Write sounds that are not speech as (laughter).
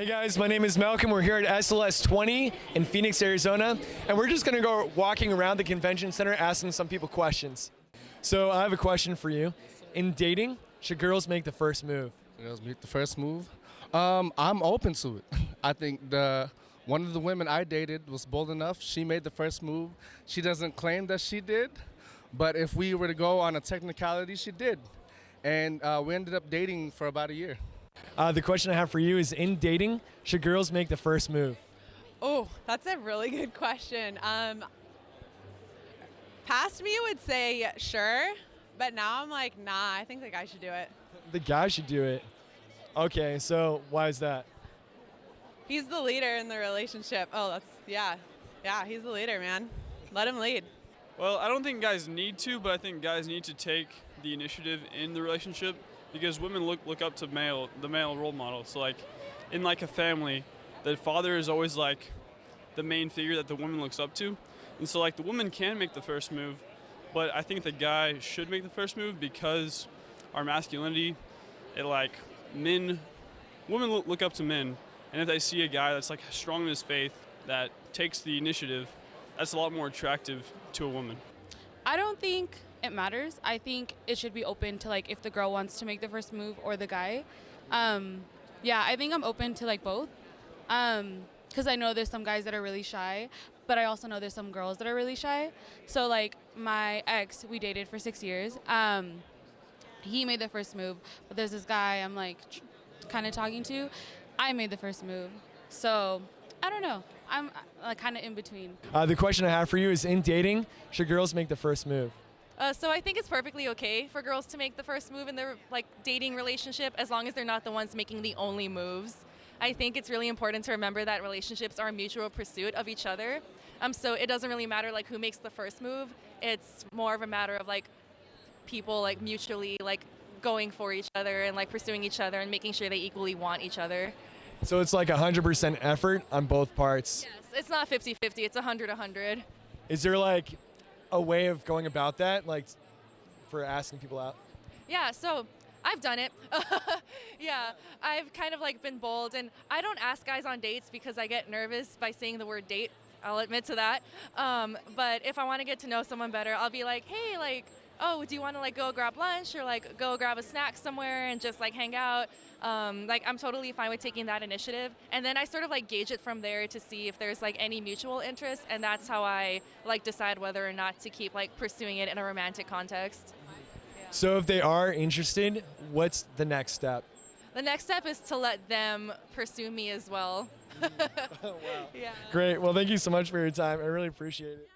Hey guys, my name is Malcolm. We're here at SLS 20 in Phoenix, Arizona, and we're just gonna go walking around the convention center asking some people questions. So I have a question for you. In dating, should girls make the first move? Girls make the first move. Um, I'm open to it. (laughs) I think the one of the women I dated was bold enough. She made the first move. She doesn't claim that she did, but if we were to go on a technicality, she did. And uh, we ended up dating for about a year. Uh, the question I have for you is in dating, should girls make the first move? Oh, that's a really good question. Um, past me would say sure, but now I'm like, nah, I think the guy should do it. The guy should do it. Okay, so why is that? He's the leader in the relationship. Oh, that's, yeah. Yeah, he's the leader, man. Let him lead. Well, I don't think guys need to, but I think guys need to take the initiative in the relationship because women look look up to male the male role model. So like in like a family, the father is always like the main figure that the woman looks up to. And so like the woman can make the first move, but I think the guy should make the first move because our masculinity, it like men women look, up to men and if they see a guy that's like strong in his faith that takes the initiative, that's a lot more attractive to a woman. I don't think it matters. I think it should be open to like if the girl wants to make the first move or the guy. Um, yeah, I think I'm open to like both. Um, because I know there's some guys that are really shy, but I also know there's some girls that are really shy. So like my ex, we dated for six years. Um, he made the first move, but there's this guy I'm like kind of talking to. I made the first move, so I don't know. I'm like kind of in between. Uh, the question I have for you is in dating, should girls make the first move? Uh, so I think it's perfectly okay for girls to make the first move in their like dating relationship as long as they're not the ones making the only moves. I think it's really important to remember that relationships are a mutual pursuit of each other. Um, so it doesn't really matter like who makes the first move. It's more of a matter of like people like mutually like going for each other and like pursuing each other and making sure they equally want each other. So it's like 100% effort on both parts. Yes, it's not 50-50, it's 100-100. Is there like a way of going about that, like for asking people out? Yeah, so I've done it. (laughs) yeah, I've kind of like been bold, and I don't ask guys on dates because I get nervous by saying the word date. I'll admit to that. Um, but if I want to get to know someone better, I'll be like, hey, like, oh, do you want to like go grab lunch or like go grab a snack somewhere and just like hang out? Um, like I'm totally fine with taking that initiative, and then I sort of like gauge it from there to see if there's like any mutual interest, and that's how I like decide whether or not to keep like pursuing it in a romantic context. So if they are interested, what's the next step? The next step is to let them pursue me as well. oh, (laughs) (laughs) wow. Yeah. Great. Well, thank you so much for your time. I really appreciate it.